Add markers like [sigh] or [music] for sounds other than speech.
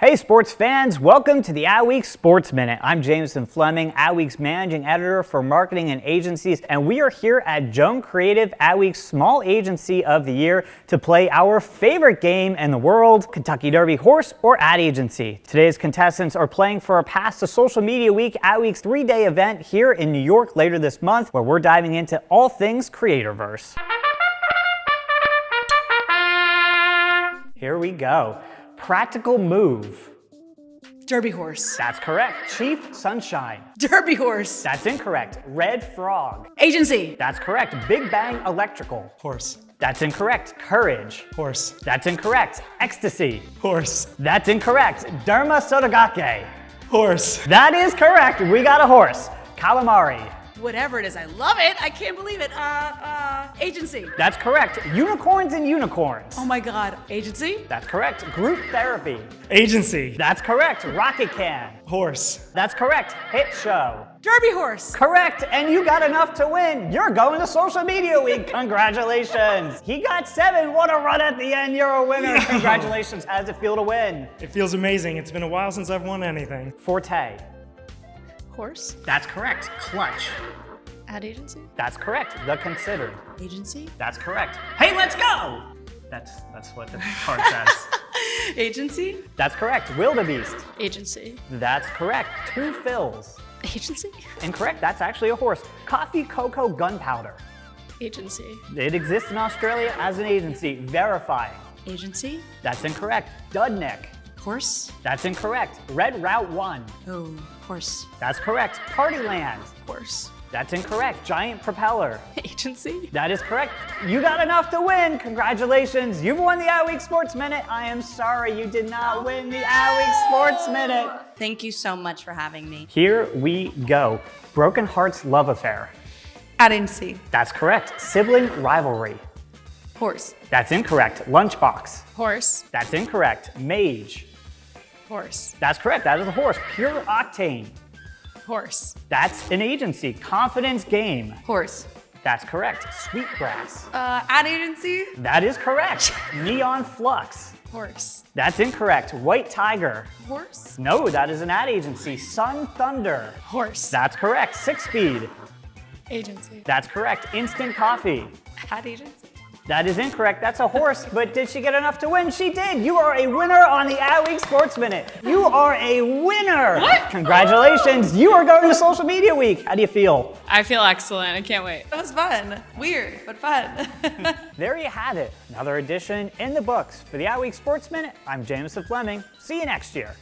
Hey sports fans, welcome to the Adweek Sports Minute. I'm Jameson Fleming, Adweek's managing editor for marketing and agencies, and we are here at Joan Creative, Adweek's small agency of the year, to play our favorite game in the world, Kentucky Derby Horse or Ad Agency. Today's contestants are playing for a pass to Social Media Week, Adweek's three-day event here in New York later this month, where we're diving into all things Creatorverse. Here we go. Practical move. Derby horse. That's correct. Chief Sunshine. Derby horse. That's incorrect. Red Frog. Agency. That's correct. Big Bang Electrical. Horse. That's incorrect. Courage. Horse. That's incorrect. Ecstasy. Horse. That's incorrect. Derma Sotogake. Horse. That is correct. We got a horse. Calamari. Whatever it is, I love it. I can't believe it. Uh, uh, agency. That's correct. Unicorns and unicorns. Oh my God. Agency. That's correct. Group therapy. Agency. That's correct. Rocket can. Horse. That's correct. Hit show. Derby horse. Correct, and you got enough to win. You're going to Social Media Week. [laughs] Congratulations. He got seven. What a run at the end. You're a winner. Congratulations. How does it feel to win? It feels amazing. It's been a while since I've won anything. Forte. Horse. That's correct. Clutch. Ad agency. That's correct. The Considered. Agency. That's correct. Hey, let's go. That's that's what the card says. [laughs] Agency. That's correct. Wildebeest. Agency. That's correct. Two Phil's. Agency. Incorrect. That's actually a horse. Coffee, cocoa, gunpowder. Agency. It exists in Australia as an agency. Verifying. Agency. That's incorrect. Dudnick. Horse. That's incorrect. Red Route 1. Oh, horse. That's correct. Partyland. Horse. That's incorrect. Giant Propeller. [laughs] Agency. That is correct. You got enough to win. Congratulations. You've won the Adweek Sports Minute. I am sorry you did not oh, win the Adweek Sports Minute. Thank you so much for having me. Here we go. Broken Hearts Love Affair. Agency. That's correct. Sibling Rivalry. Horse. That's incorrect. Lunchbox. Horse. That's incorrect. Mage. Horse. That's correct. That is a horse. Pure Octane. Horse. That's an agency. Confidence Game. Horse. That's correct. Sweetgrass. Uh, ad agency. That is correct. Neon Flux. Horse. That's incorrect. White Tiger. Horse. No, that is an ad agency. Sun Thunder. Horse. That's correct. Six Speed. Agency. That's correct. Instant Coffee. Ad agency. That is incorrect. That's a horse, but did she get enough to win? She did. You are a winner on the Adweek Sports Minute. You are a winner. What? Congratulations. You are going to Social Media Week. How do you feel? I feel excellent. I can't wait. That was fun. Weird, but fun. [laughs] There you have it. Another edition in the books. For the Adweek Sports Minute, I'm Jameson Fleming. See you next year.